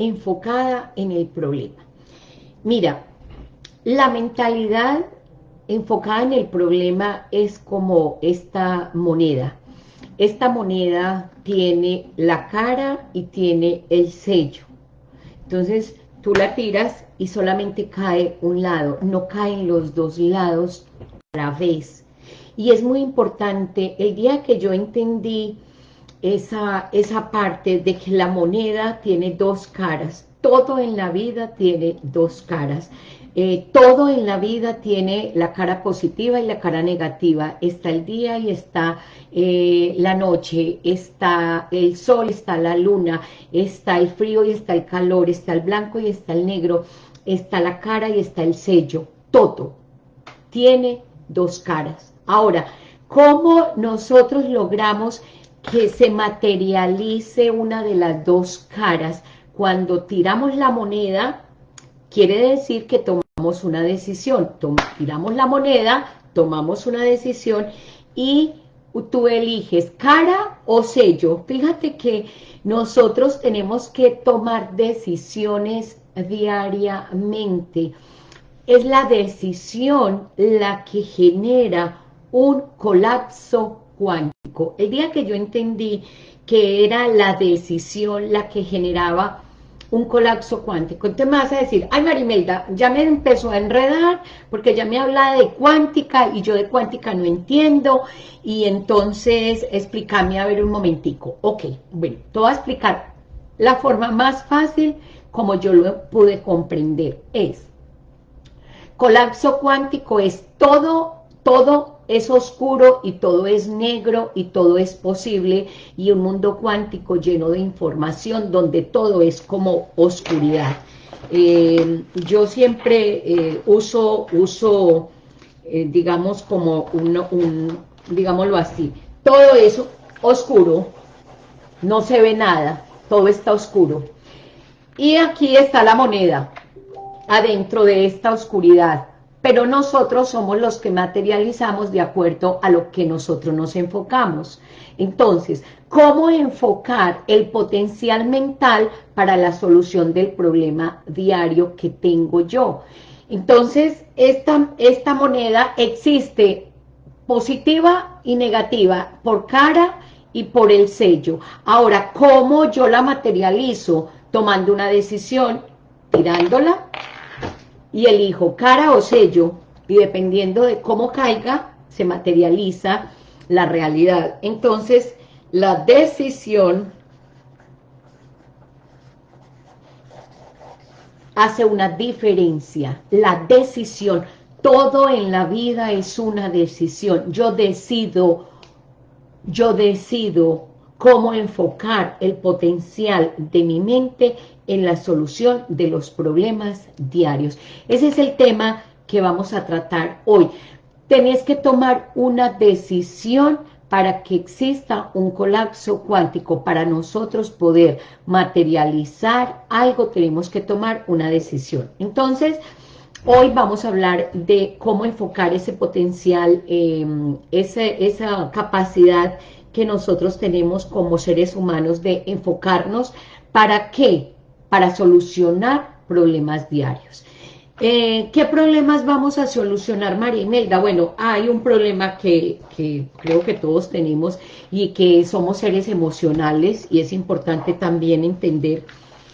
enfocada en el problema. Mira, la mentalidad enfocada en el problema es como esta moneda. Esta moneda tiene la cara y tiene el sello. Entonces, tú la tiras y solamente cae un lado, no caen los dos lados a la vez. Y es muy importante, el día que yo entendí esa, esa parte de que la moneda tiene dos caras, todo en la vida tiene dos caras. Eh, todo en la vida tiene la cara positiva y la cara negativa. Está el día y está eh, la noche, está el sol, está la luna, está el frío y está el calor, está el blanco y está el negro, está la cara y está el sello. Todo tiene dos caras. Ahora, ¿cómo nosotros logramos que se materialice una de las dos caras? Cuando tiramos la moneda, quiere decir que tomamos una decisión, tiramos la moneda, tomamos una decisión y tú eliges cara o sello. Fíjate que nosotros tenemos que tomar decisiones diariamente. Es la decisión la que genera un colapso cuántico. El día que yo entendí que era la decisión la que generaba un colapso cuántico. Entonces me vas a decir, ay Marimelda, ya me empezó a enredar porque ya me habla de cuántica y yo de cuántica no entiendo y entonces explícame a ver un momentico. Ok, bueno, te voy a explicar la forma más fácil como yo lo pude comprender. Es, colapso cuántico es todo, todo es oscuro y todo es negro y todo es posible y un mundo cuántico lleno de información donde todo es como oscuridad. Eh, yo siempre eh, uso, uso eh, digamos, como un, un, digámoslo así, todo es oscuro, no se ve nada, todo está oscuro. Y aquí está la moneda, adentro de esta oscuridad pero nosotros somos los que materializamos de acuerdo a lo que nosotros nos enfocamos. Entonces, ¿cómo enfocar el potencial mental para la solución del problema diario que tengo yo? Entonces, esta, esta moneda existe positiva y negativa por cara y por el sello. Ahora, ¿cómo yo la materializo? Tomando una decisión, tirándola y elijo cara o sello y dependiendo de cómo caiga se materializa la realidad. Entonces la decisión hace una diferencia, la decisión, todo en la vida es una decisión, yo decido, yo decido cómo enfocar el potencial de mi mente en la solución de los problemas diarios. Ese es el tema que vamos a tratar hoy. Tenés que tomar una decisión para que exista un colapso cuántico, para nosotros poder materializar algo, tenemos que tomar una decisión. Entonces, hoy vamos a hablar de cómo enfocar ese potencial, em, esa capacidad que nosotros tenemos como seres humanos de enfocarnos, ¿para qué? Para solucionar problemas diarios. Eh, ¿Qué problemas vamos a solucionar, María Imelda? Bueno, hay un problema que, que, creo que todos tenemos y que somos seres emocionales y es importante también entender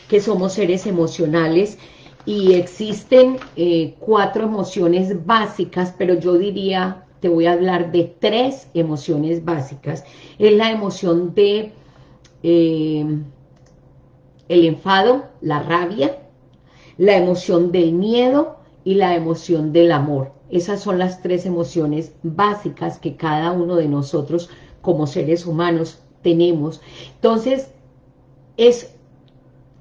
que somos seres emocionales y existen eh, cuatro emociones básicas, pero yo diría, te voy a hablar de tres emociones básicas. Es la emoción de... Eh, el enfado, la rabia, la emoción del miedo y la emoción del amor. Esas son las tres emociones básicas que cada uno de nosotros como seres humanos tenemos. Entonces, es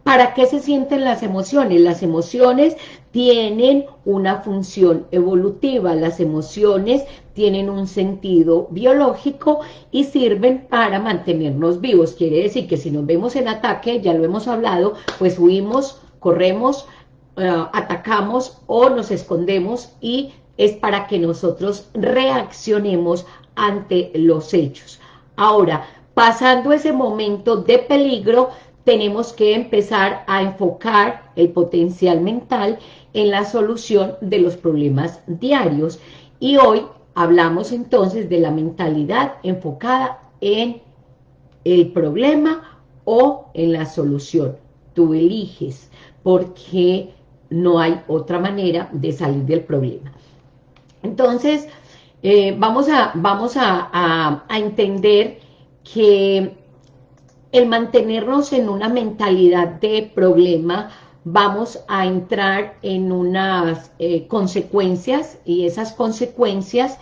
¿Para qué se sienten las emociones? Las emociones tienen una función evolutiva, las emociones tienen un sentido biológico y sirven para mantenernos vivos. Quiere decir que si nos vemos en ataque, ya lo hemos hablado, pues huimos, corremos, eh, atacamos o nos escondemos y es para que nosotros reaccionemos ante los hechos. Ahora, pasando ese momento de peligro, tenemos que empezar a enfocar el potencial mental en la solución de los problemas diarios. Y hoy hablamos entonces de la mentalidad enfocada en el problema o en la solución. Tú eliges porque no hay otra manera de salir del problema. Entonces, eh, vamos, a, vamos a, entender que el mantenernos en una mentalidad de problema, vamos a entrar en unas eh, consecuencias, y esas consecuencias,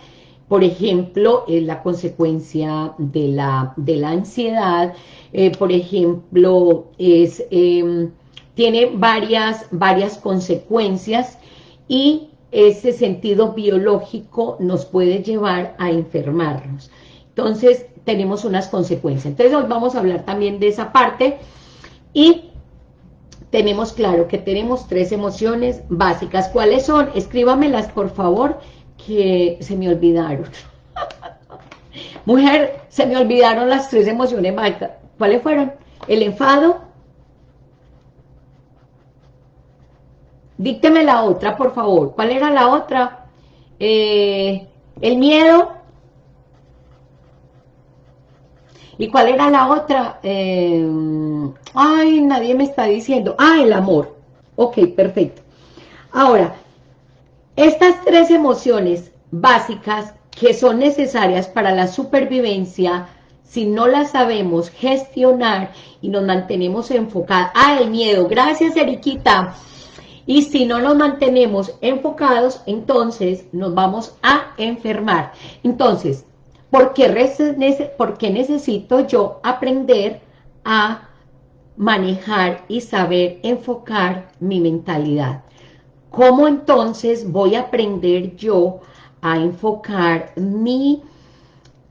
por ejemplo, es la consecuencia de la, de la ansiedad, eh, por ejemplo, es, em, tiene varias, varias consecuencias, y ese sentido biológico nos puede llevar a enfermarnos. Entonces, tenemos unas consecuencias. Entonces, hoy vamos a hablar también de esa parte y tenemos claro que tenemos tres emociones básicas. ¿Cuáles son? Escríbamelas, por favor, que se me olvidaron. Mujer, se me olvidaron las tres emociones básicas. ¿Cuáles fueron? El enfado, Dícteme la otra, por favor. ¿Cuál era la otra? Eh, el miedo. ¿Y cuál era la otra? Eh, ay, nadie me está diciendo. Ah, el amor. Ok, perfecto. Ahora, estas tres emociones básicas que son necesarias para la supervivencia, si no las sabemos gestionar y nos mantenemos enfocados. Ah, el miedo. Gracias, Eriquita. Y si no nos mantenemos enfocados, entonces nos vamos a enfermar. Entonces, ¿por qué, necesito yo aprender a manejar y saber enfocar mi mentalidad? ¿Cómo entonces voy a aprender yo a enfocar mi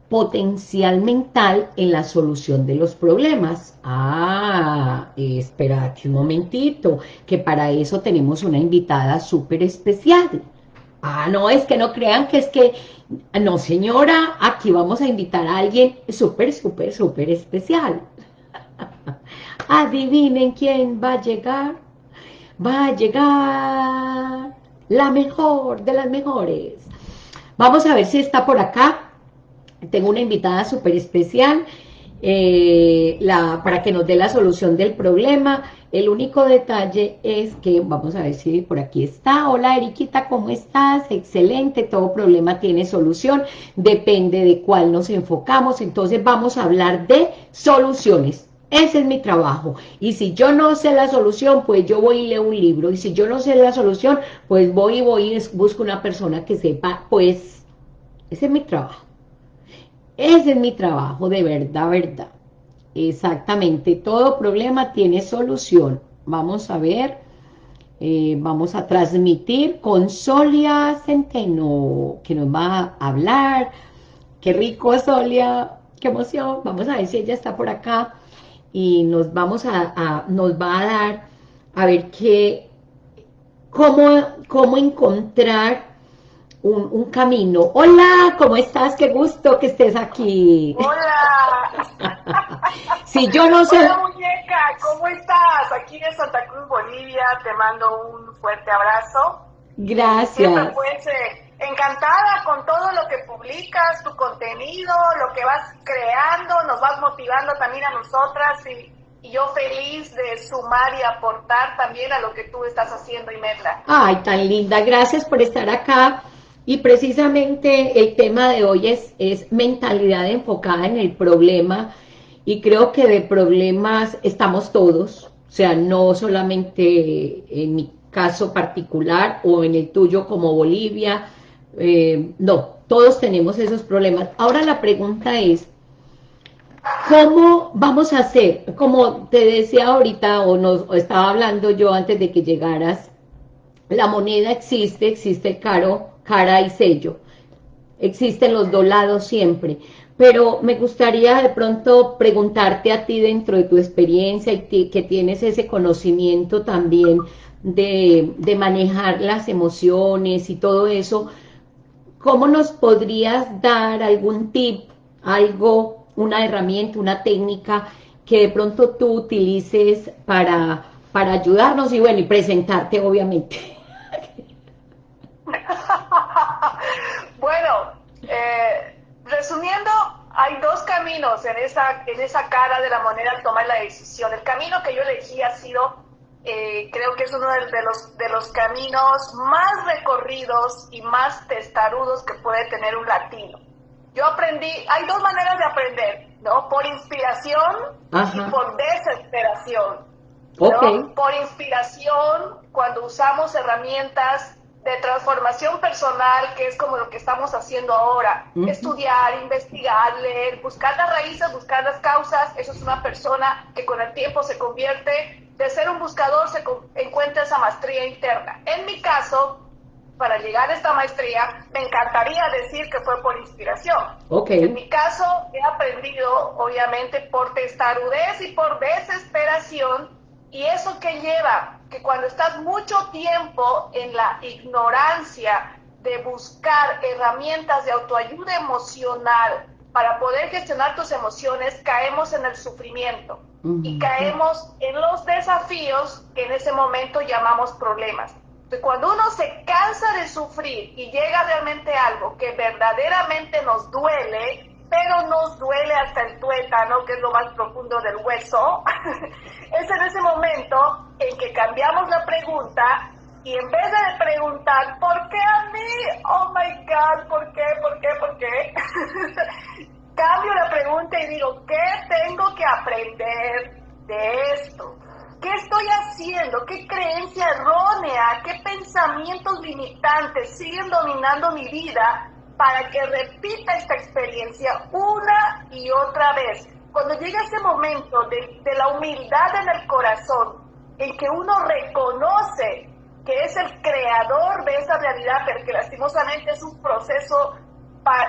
potencial mental en la solución de los problemas. Ah, espérate un momentito, que para eso tenemos una invitada súper especial. Ah, no, es que no crean que es que, no señora, aquí vamos a invitar a alguien súper, súper, súper especial. Adivinen quién va a llegar. Va a llegar la mejor de las mejores. Vamos a ver si está por acá tengo una invitada súper especial eh, la, para que nos dé la solución del problema. El único detalle es que, vamos a ver si por aquí está. Hola Eriquita, ¿cómo estás? Excelente, todo problema tiene solución. Depende de cuál nos enfocamos. Entonces vamos a hablar de soluciones. Ese es mi trabajo. Y si yo no sé la solución, pues yo voy y leo un libro. Y si yo no sé la solución, pues voy y voy y busco una persona que sepa. Pues ese es mi trabajo. Ese es mi trabajo, de verdad, verdad. Exactamente, todo problema tiene solución. Vamos a ver, eh, vamos a transmitir con Solia Centeno, que nos va a hablar. Qué rico, Solia, qué emoción. Vamos a ver si ella está por acá y nos vamos a, nos va a dar, a ver qué, cómo, cómo encontrar un, camino. Hola, ¿cómo estás? Qué gusto que estés aquí. Hola. si yo no sé... Hola, muñeca, ¿cómo estás? Aquí en Santa Cruz, Bolivia, te mando un fuerte abrazo. Gracias. Siempre pues eh, encantada con todo lo que publicas, tu contenido, lo que vas creando, nos vas motivando también a nosotras y, y yo feliz de sumar y aportar también a lo que tú estás haciendo, Imelda. Ay, tan linda, gracias por estar acá y precisamente el tema de hoy es, es mentalidad enfocada en el problema y creo que de problemas estamos todos, o sea, no solamente en mi caso particular o en el tuyo como Bolivia, eh, no, todos tenemos esos problemas. Ahora la pregunta es, ¿cómo vamos a hacer? Como te decía ahorita o nos estaba hablando yo antes de que llegaras, la moneda existe, existe caro, cara y sello. Existen los dos lados siempre. Pero me gustaría de pronto preguntarte a ti dentro de tu experiencia y que tienes ese conocimiento también de, de manejar las emociones y todo eso, ¿cómo nos podrías dar algún tip, algo, una herramienta, una técnica que de pronto tú utilices para, para ayudarnos y bueno, y presentarte obviamente. bueno, eh, resumiendo, hay dos caminos en esa, en esa cara de la moneda al tomar la decisión. El camino que yo elegí ha sido, eh, creo que es uno de, los, de los caminos más recorridos y más testarudos que puede tener un latino. Yo aprendí, hay dos maneras de aprender, ¿no? Por inspiración y por desesperación. Por inspiración, cuando usamos herramientas de transformación personal, que es como lo que estamos haciendo ahora. Estudiar, investigar, leer, buscar las raíces, buscar las causas. Eso es una persona que con el tiempo se convierte, de ser un buscador, se encuentra esa maestría interna. En mi caso, para llegar a esta maestría, me encantaría decir que fue por inspiración. Okay. En mi caso, he aprendido, obviamente, por testarudez y por desesperación, y eso que lleva que cuando estás mucho tiempo en la ignorancia de buscar herramientas de autoayuda emocional para poder gestionar tus emociones, caemos en el sufrimiento. Y caemos en los desafíos que en ese momento llamamos problemas. Entonces, cuando uno se cansa de sufrir y llega realmente algo que verdaderamente nos duele, pero nos duele hasta el tuétano, que es lo más profundo del hueso, es en ese momento en que cambiamos la pregunta y en vez de preguntar, ¿por qué a mí? Oh my God, ¿por qué? ¿Por qué? ¿Por qué? Cambio la pregunta y digo, ¿qué tengo que aprender de esto? ¿Qué estoy haciendo? ¿Qué creencia errónea? ¿Qué pensamientos limitantes siguen dominando mi vida para que repita esta experiencia una y otra vez. Cuando llega ese momento de, la humildad en el corazón, en que uno reconoce que es el creador de esa realidad, pero que lastimosamente es un proceso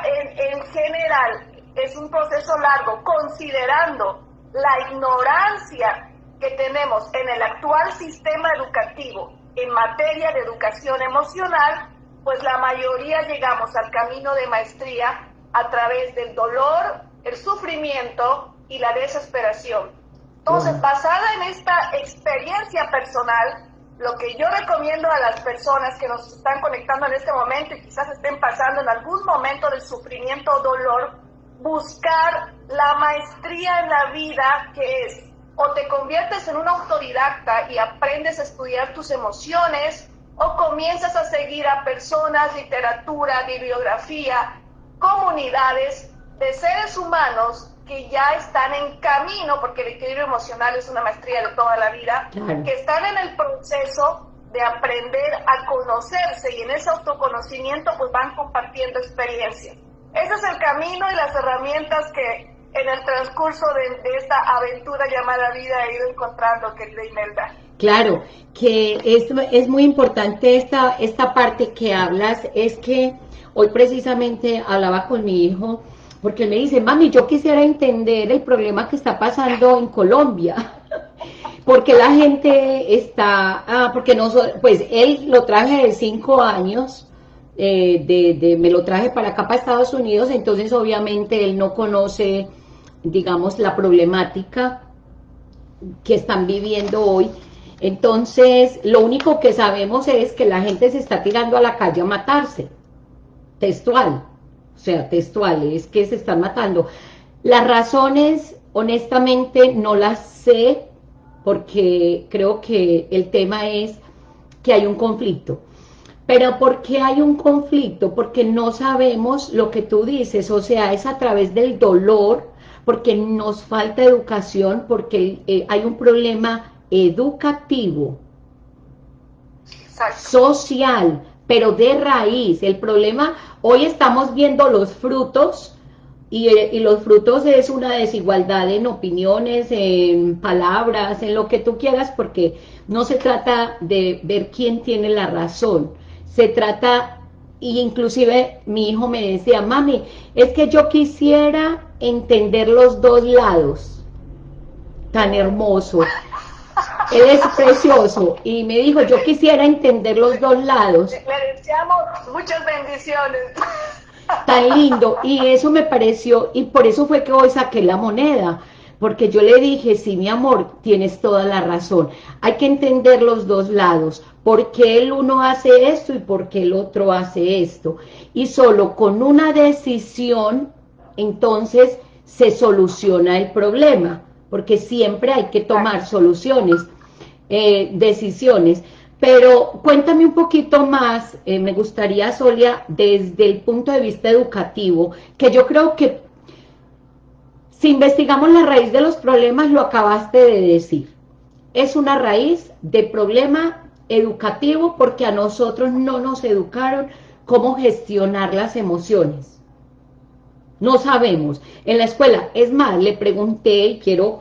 en, en general, es un proceso largo, considerando la ignorancia que tenemos en el actual sistema educativo en materia de educación emocional, pues la mayoría llegamos al camino de maestría a través del dolor, el sufrimiento y la desesperación. Entonces, basada en esta experiencia personal, lo que yo recomiendo a las personas que nos están conectando en este momento y quizás estén pasando en algún momento de sufrimiento o dolor, buscar la maestría en la vida que es o te conviertes en un autodidacta y aprendes a estudiar tus emociones, o comienzas a seguir a personas, literatura, bibliografía, comunidades de seres humanos que ya están en camino, porque el equilibrio emocional es una maestría de toda la vida, que están en el proceso de aprender a conocerse y en ese autoconocimiento pues van compartiendo experiencias. Ese es el camino y las herramientas que en el transcurso de, esta aventura llamada vida he ido encontrando, querida Imelda. Claro, que es, es muy importante esta, esta parte que hablas, es que hoy precisamente hablaba con mi hijo, porque él me dice, mami, yo quisiera entender el problema que está pasando en Colombia, porque la gente está, ah, porque no, pues él lo traje de cinco años, eh, de, de, me lo traje para acá, para Estados Unidos, entonces obviamente él no conoce digamos, la problemática que están viviendo hoy. Entonces, lo único que sabemos es que la gente se está tirando a la calle a matarse, textual, o sea, textual, es que se están matando. Las razones, honestamente, no las sé, porque creo que el tema es que hay un conflicto. Pero ¿por qué hay un conflicto? Porque no sabemos lo que tú dices, o sea, es a través del dolor, porque nos falta educación, porque eh, hay un problema educativo, social, pero de raíz. El problema, hoy estamos viendo los frutos, y, y, los frutos es una desigualdad en opiniones, en palabras, en lo que tú quieras, porque no se trata de ver quién tiene la razón, se trata, y inclusive mi hijo me decía, mami, es que yo quisiera entender los dos lados. Tan hermoso. Él es precioso. Y me dijo, yo quisiera entender los dos lados. Le deseamos muchas bendiciones. Tan lindo. Y eso me pareció, y por eso fue que hoy saqué la moneda. porque yo le dije, sí, mi amor, tienes toda la razón. Hay que entender los dos lados, por qué el uno hace esto y por qué el otro hace esto. Y solo con una decisión, entonces, se soluciona el problema, porque siempre hay que tomar soluciones, eh, decisiones. Pero cuéntame un poquito más, eh, me gustaría, Solia, desde el punto de vista educativo, que yo creo que si investigamos la raíz de los problemas, lo acabaste de decir. Es una raíz de problema educativo porque a nosotros no nos educaron cómo gestionar las emociones. No sabemos. En la escuela, es más, le pregunté, y quiero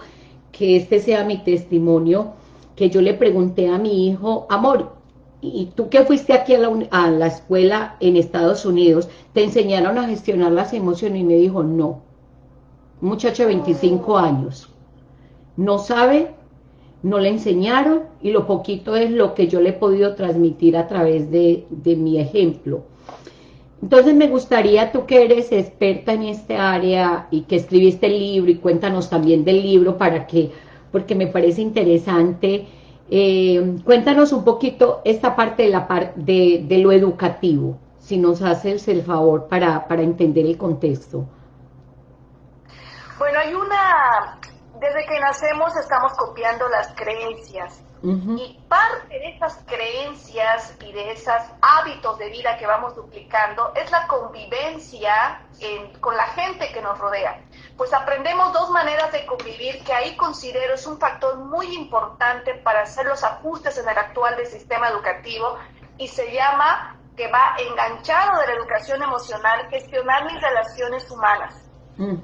que este sea mi testimonio, que yo le pregunté a mi hijo, amor, ¿y tú que fuiste aquí a la, a la escuela en Estados Unidos, te enseñaron a gestionar las emociones? Y me dijo, no. Muchacho de 25 años. No sabe no le enseñaron y lo poquito es lo que yo le he podido transmitir a través de, mi ejemplo. Entonces me gustaría, tú que eres experta en este área y que escribiste el libro y cuéntanos también del libro para que, porque me parece interesante, eh, cuéntanos un poquito esta parte de, la de, de lo educativo, si nos haces el favor para, para entender el contexto. Bueno, hay una desde que nacemos estamos copiando las creencias y parte de esas creencias y de esos hábitos de vida que vamos duplicando es la convivencia con la gente que nos rodea. Pues aprendemos dos maneras de convivir que ahí considero es un factor muy importante para hacer los ajustes en el actual del sistema educativo y se llama que va enganchado de la educación emocional, gestionar mis relaciones humanas.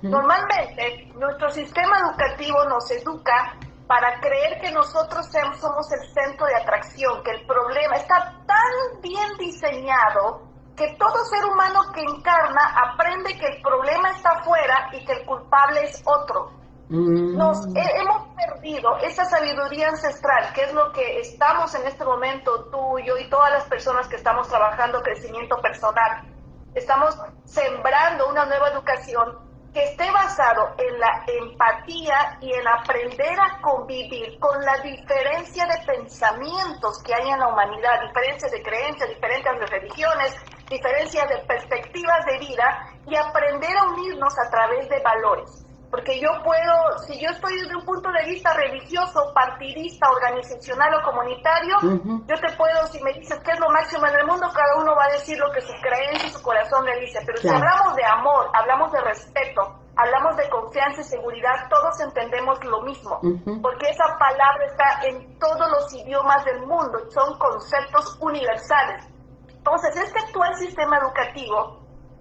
Normalmente nuestro sistema educativo nos educa para creer que nosotros somos el centro de atracción, que el problema está tan bien diseñado que todo ser humano que encarna aprende que el problema está afuera y que el culpable es otro. Mm. Nos hemos perdido esa sabiduría ancestral, que es lo que estamos en este momento, tú, yo y todas las personas que estamos trabajando crecimiento personal. Estamos sembrando una nueva educación que esté basado en la empatía y en aprender a convivir con la diferencia de pensamientos que hay en la humanidad, diferencias de creencias, diferencias de religiones, diferencias de perspectivas de vida y aprender a unirnos a través de valores. Porque yo puedo, si yo estoy desde un punto de vista religioso, partidista, organizacional o comunitario, yo te puedo, si me dices qué es lo máximo en el mundo, cada uno va a decir lo que su creencia y su corazón le dice. Pero si hablamos de amor, hablamos de respeto, hablamos de confianza y seguridad, todos entendemos lo mismo. Porque esa palabra está en todos los idiomas del mundo, son conceptos universales. Entonces, este actual sistema educativo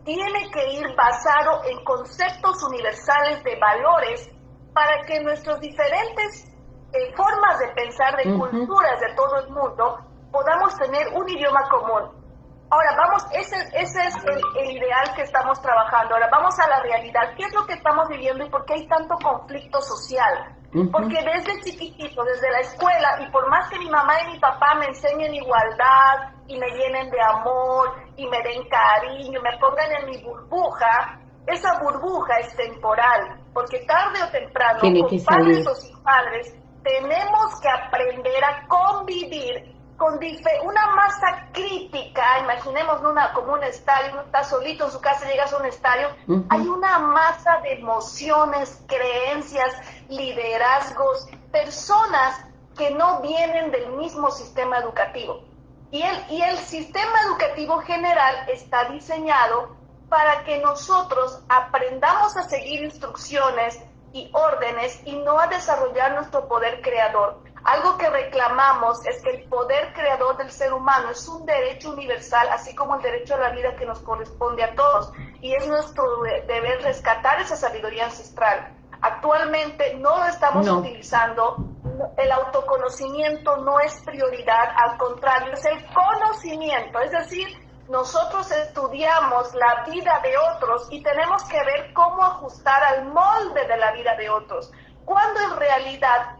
tiene que ir basado en conceptos universales de valores para que nuestras diferentes eh, formas de pensar, de culturas de todo el mundo, podamos tener un idioma común. Ahora, vamos, ese, ese es el, ideal que estamos trabajando. Ahora, vamos a la realidad. ¿Qué es lo que estamos viviendo y por qué hay tanto conflicto social? Porque desde chiquitito, desde la escuela, y por más que mi mamá y mi papá me enseñen igualdad y me llenen de amor y me den cariño, me pongan en mi burbuja, esa burbuja es temporal, porque tarde o temprano, con padres o sin padres, tenemos que aprender a convivir con una masa crítica, imaginemos una, como un estadio, uno está solito en su casa, llegas a un estadio, hay una masa de emociones, creencias, liderazgos, personas que no vienen del mismo sistema educativo. Y el, y el sistema educativo general está diseñado para que nosotros aprendamos a seguir instrucciones y órdenes y no a desarrollar nuestro poder creador. Algo que reclamamos es que el poder creador del ser humano es un derecho universal, así como el derecho a la vida que nos corresponde a todos. Y es nuestro deber rescatar esa sabiduría ancestral. Actualmente no lo estamos utilizando, el autoconocimiento no es prioridad, al contrario, es el conocimiento, es decir, nosotros estudiamos la vida de otros y tenemos que ver cómo ajustar al molde de la vida de otros, cuando en realidad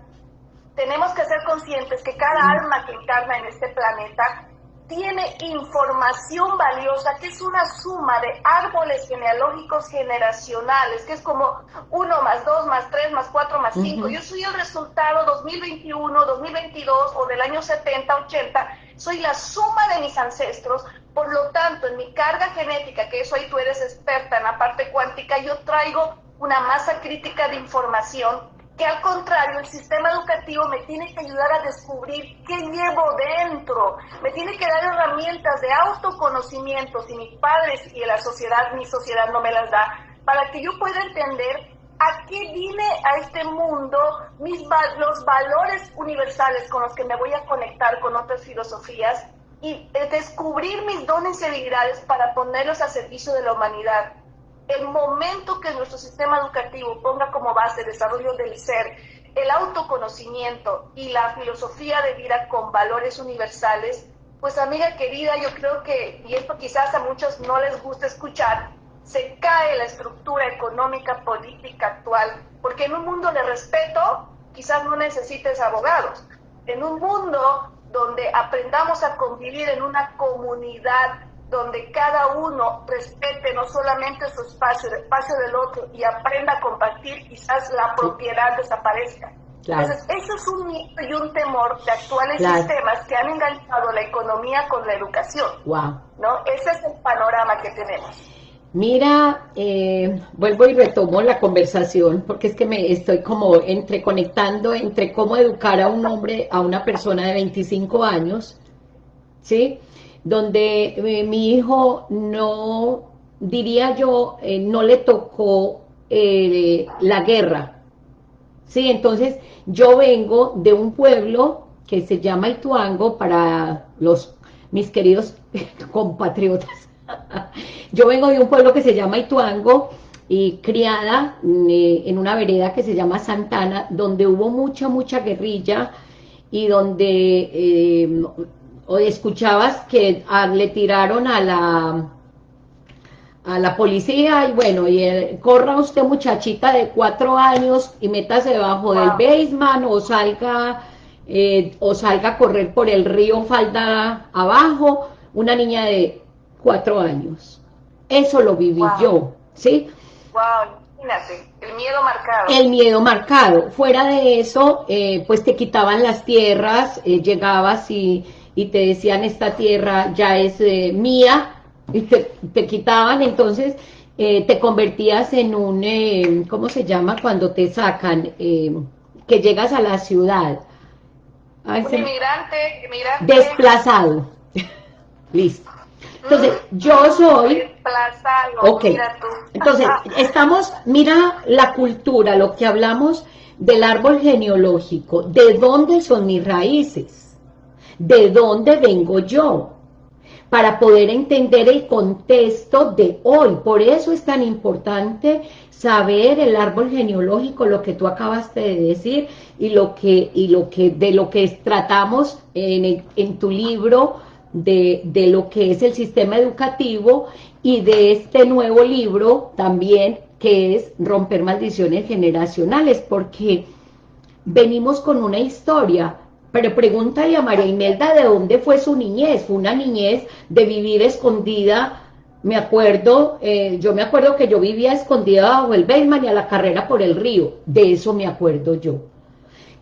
tenemos que ser conscientes que cada alma que encarna en este planeta tiene información valiosa, que es una suma de árboles genealógicos generacionales, que es como 1 más 2 más 3 más 4 más 5. Yo soy el resultado 2021, 2022 o del año 70, 80. Soy la suma de mis ancestros. Por lo tanto, en mi carga genética, que eso ahí tú eres experta en la parte cuántica, yo traigo una masa crítica de información que al contrario el sistema educativo me tiene que ayudar a descubrir qué llevo dentro, me tiene que dar herramientas de autoconocimiento si mis padres y la sociedad, mi sociedad no me las da, para que yo pueda entender a qué vine a este mundo, mis, los valores universales con los que me voy a conectar con otras filosofías y eh, descubrir mis dones y habilidades para ponerlos a servicio de la humanidad el momento que nuestro sistema educativo ponga como base el desarrollo del ser, el autoconocimiento y la filosofía de vida con valores universales, pues amiga querida, yo creo que, y esto quizás a muchos no les gusta escuchar, se cae la estructura económica política actual, porque en un mundo de respeto quizás no necesites abogados. En un mundo donde aprendamos a convivir en una comunidad donde cada uno respete no solamente su espacio, el espacio del otro y aprenda a compartir, quizás la propiedad desaparezca. Entonces, eso es un mito y un temor de actuales sistemas que han enganchado la economía con la educación. Wow. ¿no? Ese es el panorama que tenemos. Mira, eh, vuelvo y retomo la conversación porque es que me estoy como entreconectando entre cómo educar a un hombre, a una persona de 25 años, ¿sí? Donde eh, mi hijo no, diría yo, eh, no le tocó eh, la guerra. Sí, entonces yo vengo de un pueblo que se llama Ituango para los mis queridos compatriotas. yo vengo de un pueblo que se llama Ituango y criada en una vereda que se llama Santana, donde hubo mucha, mucha guerrilla y donde o escuchabas que ah, le tiraron a la a la policía y bueno, y corra usted muchachita de cuatro años y métase debajo del basement o salga eh, o salga a correr por el río falda abajo, una niña de cuatro años. Eso lo viví yo, ¿sí? Wow, imagínate, el miedo marcado. El miedo marcado. Fuera de eso, eh, pues te quitaban las tierras, eh, llegabas y y te decían esta tierra ya es eh, mía, y te, quitaban, entonces eh, te convertías en un, eh, ¿cómo se llama? Cuando te sacan, que llegas a la ciudad. un inmigrante, Desplazado. Listo. Entonces, mm. yo soy... Desplazado, ok. Entonces, estamos, mira la cultura, lo que hablamos del árbol genealógico, ¿de dónde son mis raíces? De dónde vengo yo, para poder entender el contexto de hoy. Por eso es tan importante saber el árbol genealógico, lo que tú acabaste de decir, y lo que, y lo que de lo que tratamos en, tu libro, de, de lo que es el sistema educativo, y de este nuevo libro también, que es Romper Maldiciones Generacionales, porque venimos con una historia, pero pregúntale a María Imelda de dónde fue su niñez. Fue una niñez de vivir escondida. Me acuerdo, eh, yo me acuerdo que yo vivía escondida bajo el Beisman y a la carrera por el río. De eso me acuerdo yo.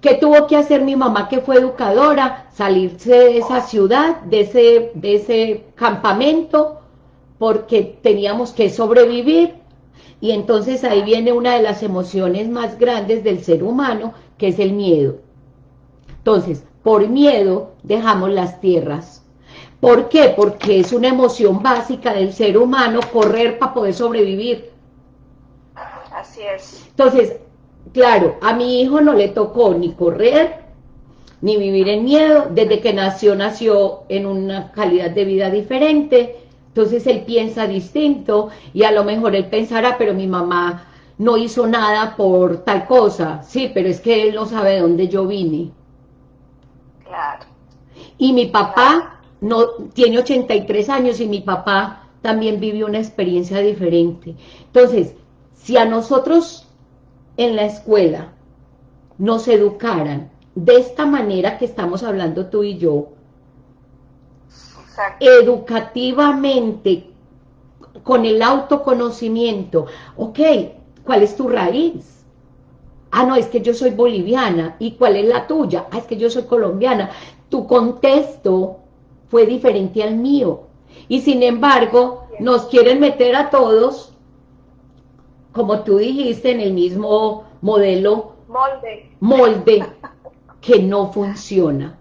¿Qué tuvo que hacer mi mamá que fue educadora? Salirse de esa ciudad, de ese, de ese campamento, porque teníamos que sobrevivir. Y entonces ahí viene una de las emociones más grandes del ser humano, que es el miedo entonces, por miedo dejamos las tierras. ¿Por qué? Porque es una emoción básica del ser humano correr para poder sobrevivir. Así es. Entonces, claro, a mi hijo no le tocó ni correr, ni vivir en miedo. Desde que nació, nació en una calidad de vida diferente. Entonces él piensa distinto y a lo mejor él pensará, pero mi mamá no hizo nada por tal cosa. Sí, pero es que él no sabe de dónde yo vine. Y mi papá no tiene 83 años y mi papá también vivió una experiencia diferente. Entonces, si a nosotros en la escuela nos educaran de esta manera que estamos hablando tú y yo, educativamente, con el autoconocimiento, ok, ¿cuál es tu raíz? Ah, no, es que yo soy boliviana. ¿Y cuál es la tuya? Ah, es que yo soy colombiana. Tu contexto fue diferente al mío. Y sin embargo, nos quieren meter a todos, como tú dijiste, en el mismo modelo, molde, molde que no funciona.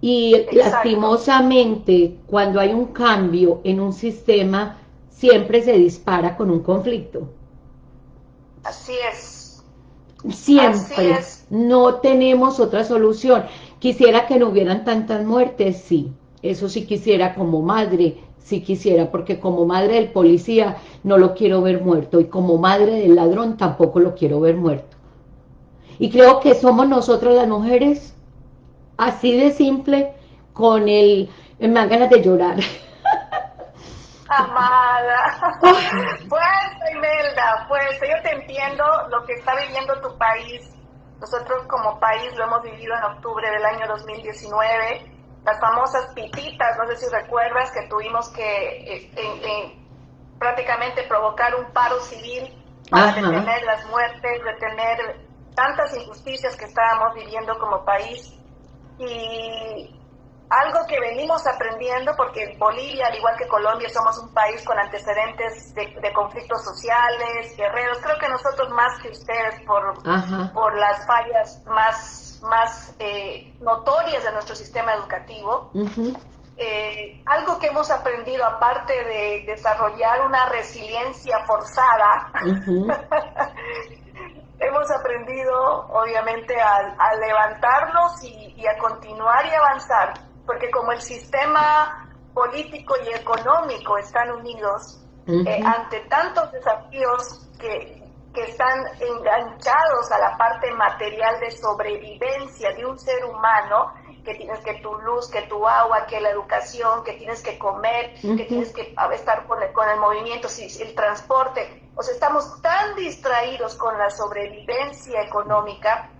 Y lastimosamente, cuando hay un cambio en un sistema, siempre se dispara con un conflicto. Así es. Siempre. No tenemos otra solución. Quisiera que no hubieran tantas muertes, sí. Eso sí quisiera como madre, sí quisiera, porque como madre del policía no lo quiero ver muerto y como madre del ladrón tampoco lo quiero ver muerto. Y creo que somos nosotras las mujeres, así de simple, con el... me dan ganas de llorar. Amada, fuerza Imelda, fuerza, yo te entiendo lo que está viviendo tu país. Nosotros como país lo hemos vivido en octubre del año 2019 las famosas pititas, no sé si recuerdas que tuvimos que eh, prácticamente provocar un paro civil para detener las muertes, detener tantas injusticias que estábamos viviendo como país. Y algo que venimos aprendiendo, porque Bolivia, al igual que Colombia, somos un país con antecedentes de, conflictos sociales, guerreros, creo que nosotros más que ustedes por, por las fallas más más eh, notorias de nuestro sistema educativo. Eh, algo que hemos aprendido, aparte de desarrollar una resiliencia forzada, hemos aprendido obviamente a, levantarnos y, a continuar y avanzar, porque como el sistema político y económico están unidos, eh, ante tantos desafíos que, que están enganchados a la parte material de sobrevivencia de un ser humano, que tienes que tu luz, que tu agua, que la educación, que tienes que comer, que tienes que estar con el, con el movimiento, el transporte. O sea, estamos tan distraídos con la sobrevivencia económica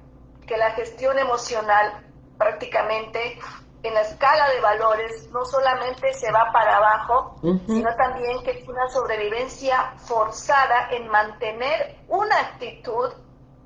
que la gestión emocional prácticamente en la escala de valores no solamente se va para abajo, sino también que es una sobrevivencia forzada en mantener una actitud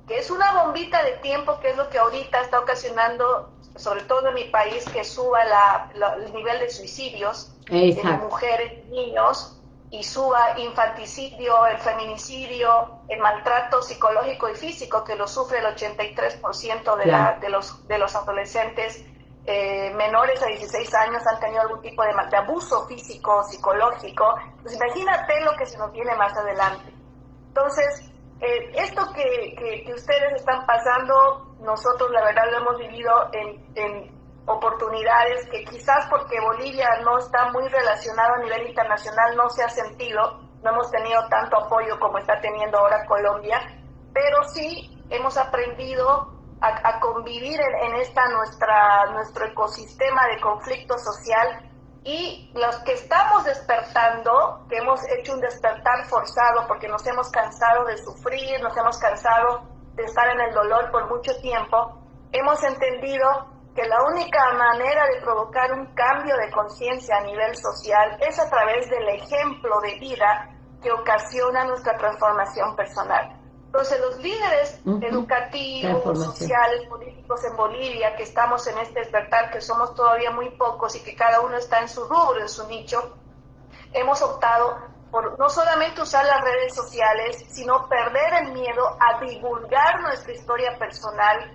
que es una bombita de tiempo, que es lo que ahorita está ocasionando, sobre todo en mi país, que suba el nivel de suicidios de mujeres, niños, y suba infanticidio, el feminicidio, el maltrato psicológico y físico que lo sufre el 83% de, la, de, los, de los adolescentes eh, menores a 16 años han tenido algún tipo de, abuso físico, psicológico. Pues imagínate lo que se nos viene más adelante. Entonces, eh, esto que, ustedes están pasando, nosotros la verdad lo hemos vivido en, en, oportunidades que quizás porque Bolivia no está muy relacionado a nivel internacional no se ha sentido, no hemos tenido tanto apoyo como está teniendo ahora Colombia, pero sí hemos aprendido a, convivir en, esta nuestra, nuestro ecosistema de conflicto social y los que estamos despertando, que hemos hecho un despertar forzado porque nos hemos cansado de sufrir, nos hemos cansado de estar en el dolor por mucho tiempo, hemos entendido que la única manera de provocar un cambio de conciencia a nivel social es a través del ejemplo de vida que ocasiona nuestra transformación personal. Entonces, los líderes educativos, sociales, políticos en Bolivia, que estamos en este despertar, que somos todavía muy pocos y que cada uno está en su rubro, en su nicho, hemos optado por no solamente usar las redes sociales, sino perder el miedo a divulgar nuestra historia personal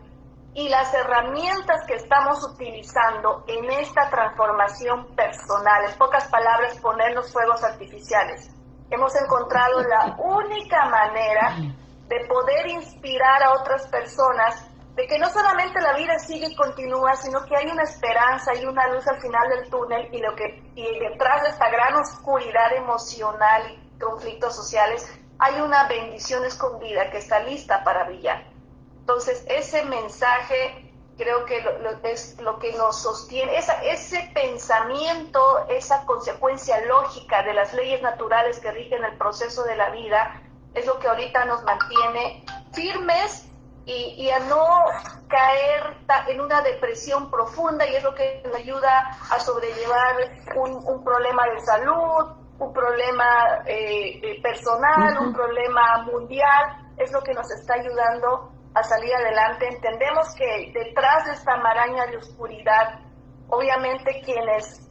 y las herramientas que estamos utilizando en esta transformación personal. En pocas palabras, ponernos fuegos artificiales. Hemos encontrado la única manera de poder inspirar a otras personas de que no solamente la vida sigue y continúa, sino que hay una esperanza y una luz al final del túnel y, lo que, y detrás de esta gran oscuridad emocional y conflictos sociales hay una bendición escondida que está lista para brillar. Entonces, ese mensaje creo que es lo que nos sostiene, esa, ese pensamiento, esa consecuencia lógica de las leyes naturales que rigen el proceso de la vida, es lo que ahorita nos mantiene firmes y, a no caer en una depresión profunda y es lo que nos ayuda a sobrellevar un, problema de salud, un problema eh, eh, personal, un problema mundial, es lo que nos está ayudando a salir adelante. Entendemos que detrás de esta maraña de oscuridad, obviamente quienes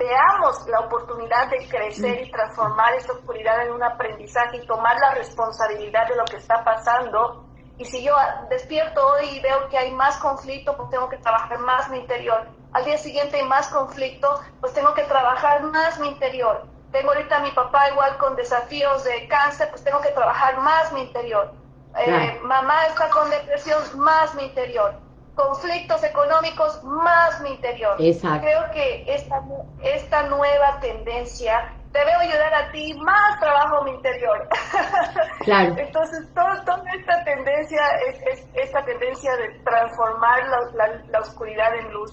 veamos la oportunidad de crecer y transformar esta oscuridad en un aprendizaje y tomar la responsabilidad de lo que está pasando, y si yo despierto hoy y veo que hay más conflicto, pues tengo que trabajar más mi interior. Al día siguiente hay más conflicto, pues tengo que trabajar más mi interior. Tengo ahorita a mi papá igual con desafíos de cáncer, pues tengo que trabajar más mi interior. Eh, mamá está con depresión, más mi interior. Conflictos económicos, más mi interior. Exacto. Creo que esta, esta nueva tendencia te veo ayudar a ti, más trabajo mi interior. Claro. Entonces, toda esta tendencia, es, esta tendencia de transformar la, oscuridad en luz,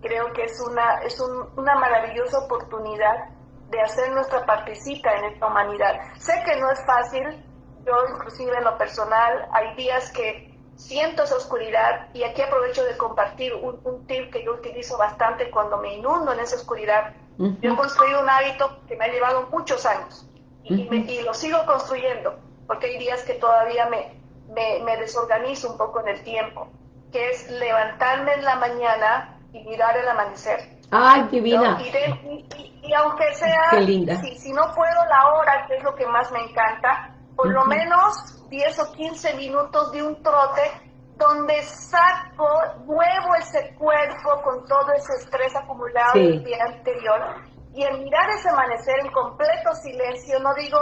creo que es una, es una maravillosa oportunidad de hacer nuestra partecita en esta humanidad. Sé que no es fácil, yo inclusive en lo personal, hay días que siento esa oscuridad y aquí aprovecho de compartir un, un tip que yo utilizo bastante cuando me inundo en esa oscuridad. Yo he construido un hábito que me ha llevado muchos años y, lo sigo construyendo, porque hay días que todavía me, me, desorganizo un poco en el tiempo, que es levantarme en la mañana y mirar el amanecer. ¡Ay, divina! Y, y, aunque sea, Si, si no puedo la hora, que es lo que más me encanta, por lo menos 10 o 15 minutos de un trote donde saco, muevo ese cuerpo con todo ese estrés acumulado del día anterior y el mirar ese amanecer en completo silencio, no digo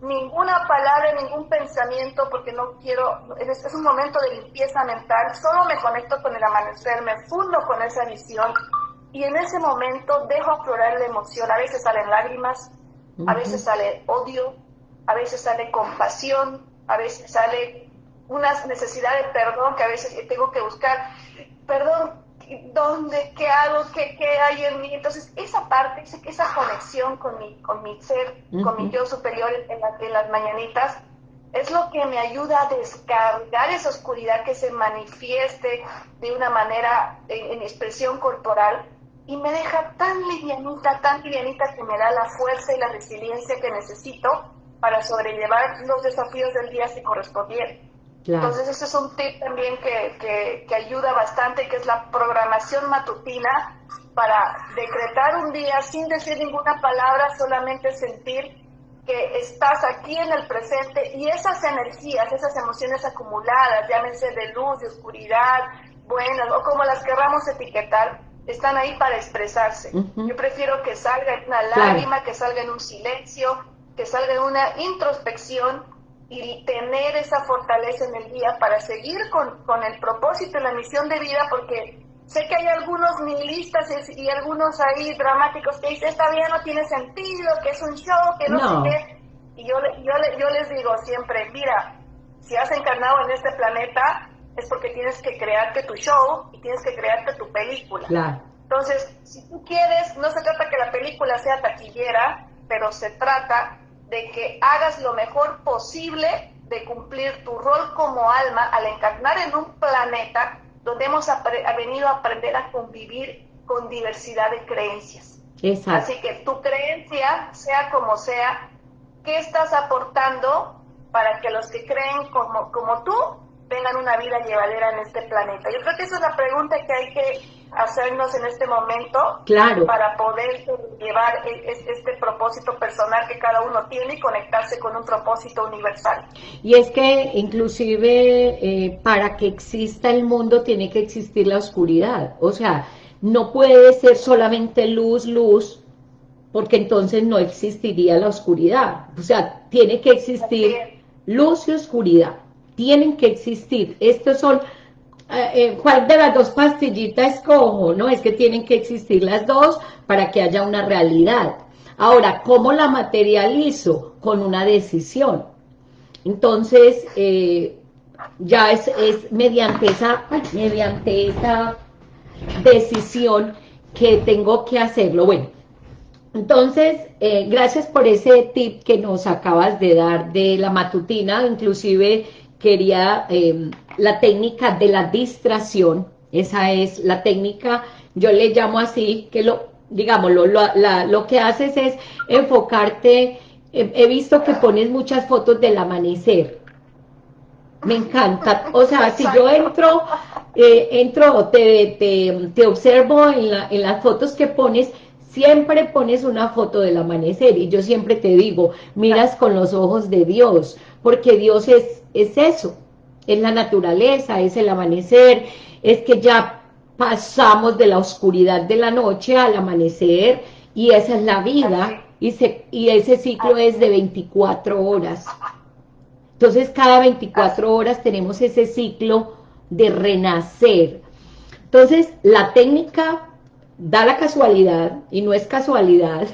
ninguna palabra, ningún pensamiento porque no quiero, es, es un momento de limpieza mental, solo me conecto con el amanecer, me fundo con esa visión y en ese momento dejo aflorar la emoción, a veces salen lágrimas, a veces sale odio, a veces sale compasión, a veces sale una necesidad de perdón que a veces tengo que buscar, perdón, ¿dónde? ¿Qué hago? ¿Qué, qué hay en mí? Entonces, esa parte, esa conexión con mi, con mi ser, con mi yo superior en, en las mañanitas, es lo que me ayuda a descargar esa oscuridad que se manifieste de una manera en, en, expresión corporal y me deja tan livianita, tan livianita que me da la fuerza y la resiliencia que necesito para sobrellevar los desafíos del día si correspondiera. Entonces ese es un tip también que, que, ayuda bastante, que es la programación matutina para decretar un día sin decir ninguna palabra, solamente sentir que estás aquí en el presente y esas energías, esas emociones acumuladas, llámense de luz, de oscuridad, buenas o como las querramos etiquetar, están ahí para expresarse. Yo prefiero que salga en una lágrima, que salga en un silencio, que salga en una introspección y tener esa fortaleza en el día para seguir con, con el propósito y la misión de vida, porque sé que hay algunos nihilistas y, algunos ahí dramáticos que dicen, esta vida no tiene sentido, que es un show, que no, sé qué. Y yo, yo, yo les digo siempre, mira, si has encarnado en este planeta, es porque tienes que crearte tu show y tienes que crearte tu película. Entonces, si tú quieres, no se trata que la película sea taquillera, pero se trata de que hagas lo mejor posible de cumplir tu rol como alma al encarnar en un planeta donde hemos venido a aprender a convivir con diversidad de creencias. Así que tu creencia, sea como sea, ¿qué estás aportando para que los que creen como, como tú tengan una vida llevadera en este planeta? Yo creo que esa es la pregunta que hay que hacernos en este momento claro. para poder llevar e, este propósito personal que cada uno tiene y conectarse con un propósito universal. Y es que inclusive eh, para que exista el mundo tiene que existir la oscuridad, o sea, no puede ser solamente luz, luz, porque entonces no existiría la oscuridad, o sea, tiene que existir luz y oscuridad, tienen que existir, estos son eh, eh, ¿cuál de las dos pastillitas escojo? No, es que tienen que existir las dos para que haya una realidad. Ahora, ¿cómo la materializo? Con una decisión. Entonces, eh, ya es, es, mediante, esa, mediante esa decisión que tengo que hacerlo. Bueno, entonces, gracias por ese tip que nos acabas de dar de la matutina, inclusive quería em, la técnica de la distracción, esa es la técnica, yo le llamo así, que lo, digamos, lo, lo que haces es enfocarte, he, visto que pones muchas fotos del amanecer, me encanta, o sea, si yo entro, eh, entro, te, te, te observo en, la, en las fotos que pones, siempre pones una foto del amanecer. Y yo siempre te digo, miras con los ojos de Dios, porque Dios es, es eso, es la naturaleza, es el amanecer, es que ya pasamos de la oscuridad de la noche al amanecer y esa es la vida y, y ese ciclo es de 24 horas. Entonces cada 24 horas tenemos ese ciclo de renacer. Entonces la técnica da la casualidad, y no es casualidad,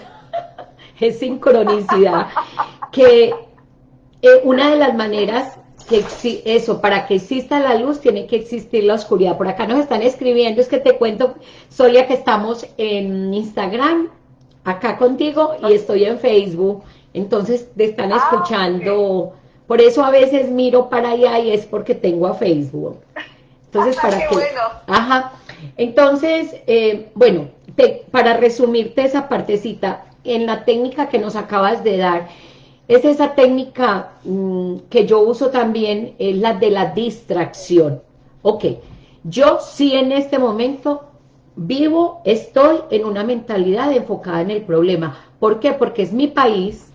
es sincronicidad, que eh, una de las maneras que eso, para que exista la luz tiene que existir la oscuridad. Por acá nos están escribiendo, es que te cuento, Solia, que estamos en Instagram, acá contigo, y estoy en Facebook, entonces te están ah, escuchando, por eso a veces miro para allá y es porque tengo a Facebook. Entonces, para que... Bueno. Ajá. Entonces, eh, bueno, para resumirte esa partecita, en la técnica que nos acabas de dar, es esa técnica mm, que yo uso también, es la de la distracción. Ok, yo sí en este momento vivo, estoy en una mentalidad enfocada en el problema. ¿Por qué? Porque es mi país,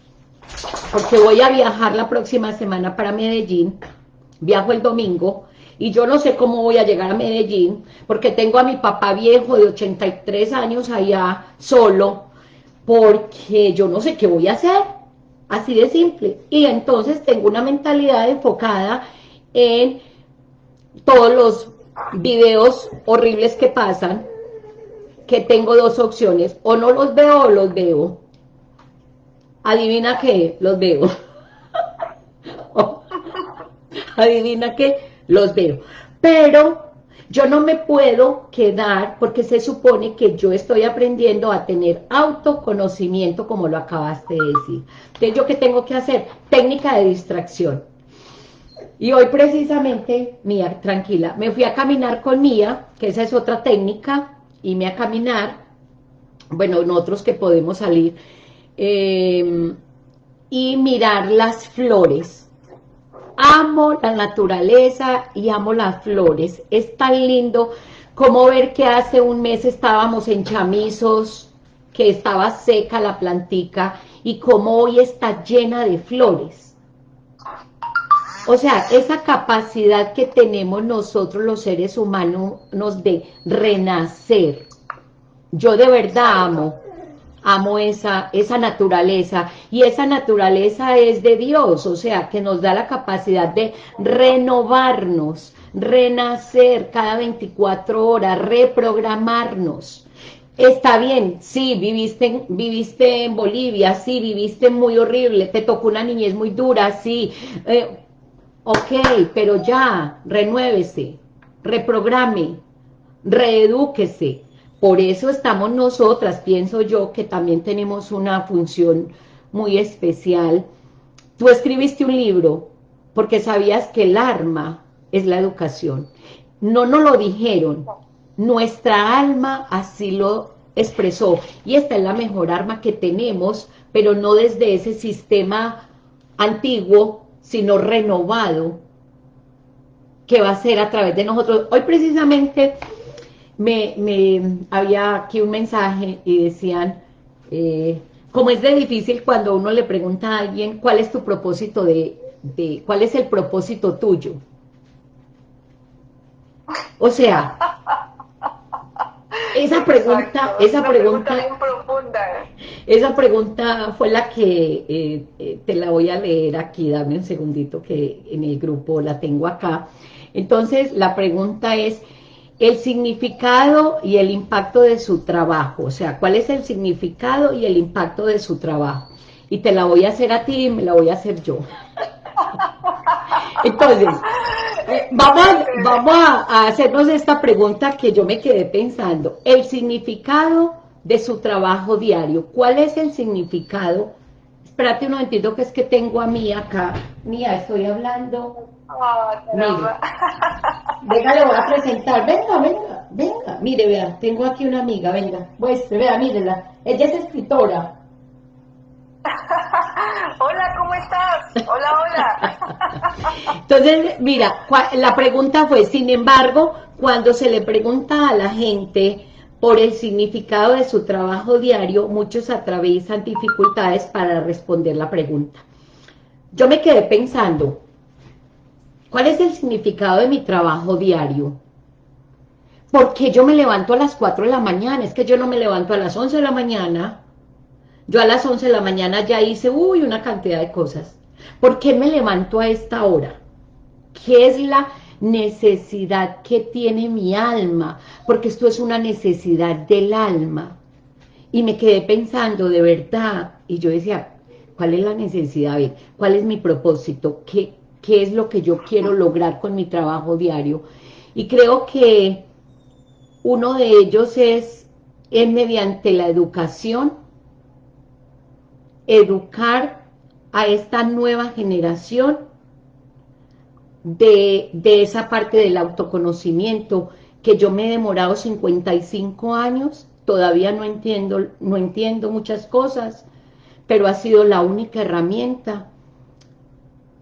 porque voy a viajar la próxima semana para Medellín, viajo el domingo, y yo no sé cómo voy a llegar a Medellín, porque tengo a mi papá viejo de 83 años allá solo, porque yo no sé qué voy a hacer, así de simple. Y entonces tengo una mentalidad enfocada en todos los videos horribles que pasan, que tengo dos opciones, o no los veo o los veo. Adivina qué, los veo. Adivina qué, los veo. Pero yo no me puedo quedar porque se supone que yo estoy aprendiendo a tener autoconocimiento como lo acabaste de decir. Entonces, ¿yo qué tengo que hacer? Técnica de distracción. Y hoy precisamente, Mía, tranquila, me fui a caminar con Mía, que esa es otra técnica, y me a caminar, bueno, nosotros que podemos salir, eh, y mirar las flores amo la naturaleza y amo las flores. Es tan lindo como ver que hace un mes estábamos en chamizos, que estaba seca la plantica, y como hoy está llena de flores. O sea, esa capacidad que tenemos nosotros los seres humanos de renacer. Yo de verdad amo amo esa, esa naturaleza, y esa naturaleza es de Dios, o sea, que nos da la capacidad de renovarnos, renacer cada 24 horas, reprogramarnos. Está bien, sí, viviste, viviste en Bolivia, sí, viviste muy horrible, te tocó una niñez muy dura, sí, eh, ok, pero ya, renuévese, reprograme, reedúquese, por eso estamos nosotras, pienso yo, que también tenemos una función muy especial. Tú escribiste un libro porque sabías que el arma es la educación. No nos lo dijeron, nuestra alma así lo expresó. Y esta es la mejor arma que tenemos, pero no desde ese sistema antiguo, sino renovado, que va a ser a través de nosotros. Hoy precisamente me, había aquí un mensaje y decían, eh, como es de difícil cuando uno le pregunta a alguien cuál es tu propósito de, de cuál es el propósito tuyo. O sea, esa pregunta, esa pregunta, esa pregunta fue la que eh, eh, te la voy a leer aquí, dame un segundito que en el grupo la tengo acá. Entonces, la pregunta es, el significado y el impacto de su trabajo, o sea, cuál es el significado y el impacto de su trabajo. Y te la voy a hacer a ti y me la voy a hacer yo. Entonces, eh, vamos, vamos a, hacernos esta pregunta que yo me quedé pensando. El significado de su trabajo diario. ¿Cuál es el significado Espérate un momentito que es que tengo a mí acá. Mía, estoy hablando. Oh, venga, le voy a presentar. Venga, venga, venga. Mire, vea, tengo aquí una amiga, venga. Pues, vea, mírela. Ella es escritora. hola, ¿cómo estás? Hola, hola. Entonces, mira, la pregunta fue, sin embargo, cuando se le pregunta a la gente por el significado de su trabajo diario, muchos atraviesan dificultades para responder la pregunta. Yo me quedé pensando, ¿cuál es el significado de mi trabajo diario? ¿Por qué yo me levanto a las 4 de la mañana? Es que yo no me levanto a las 11 de la mañana. Yo a las 11 de la mañana ya hice, uy, una cantidad de cosas. ¿Por qué me levanto a esta hora? ¿Qué es la necesidad que tiene mi alma, porque esto es una necesidad del alma. Y me quedé pensando, de verdad, y yo decía, ¿cuál es la necesidad? ¿Cuál es mi propósito? ¿Qué, ¿Qué es lo que yo quiero lograr con mi trabajo diario? Y creo que uno de ellos es, es mediante la educación, educar a esta nueva generación de, esa parte del autoconocimiento que yo me he demorado 55 años, todavía no entiendo, no entiendo muchas cosas, pero ha sido la única herramienta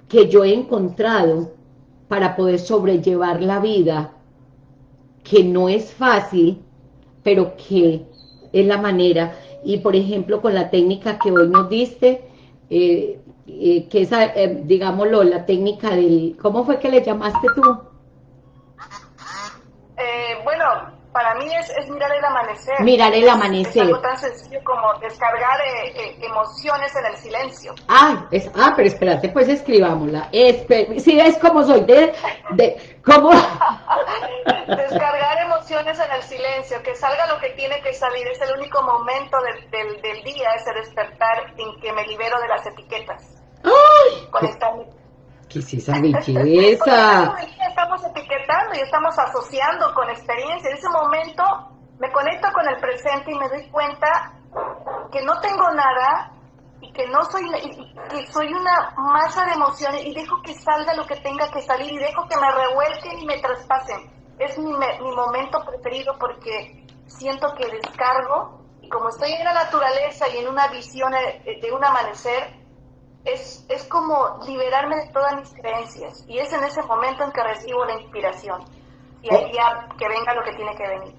que yo he encontrado para poder sobrellevar la vida, que no es fácil, pero que es la manera. Y por ejemplo, con la técnica que hoy nos diste, eh, eh, que esa, eh, digámoslo, la técnica del... ¿Cómo fue que le llamaste tú? Bueno, para mí es, mirar el amanecer. Mirar el amanecer. Es algo tan sencillo como descargar emociones en el silencio. Ah, es, ah, pero espérate, pues escribámosla. si es como soy, de, de ¿cómo? descargar emociones en el silencio, que salga lo que tiene que salir. Es el único momento del, del, del día, ese despertar en que me libero de las etiquetas. ¡Ay! ¿Qué es esa belleza? estamos etiquetando y estamos asociando con experiencia. En ese momento me conecto con el presente y me doy cuenta que no tengo nada y que no soy que soy una masa de emociones y dejo que salga lo que tenga que salir y dejo que me revuelquen y me traspasen. Es mi, mi momento preferido porque siento que descargo y como estoy en la naturaleza y en una visión de un amanecer, es, es como liberarme de todas mis creencias. Y es en ese momento en que recibo la inspiración. Y ahí ya que venga lo que tiene que venir.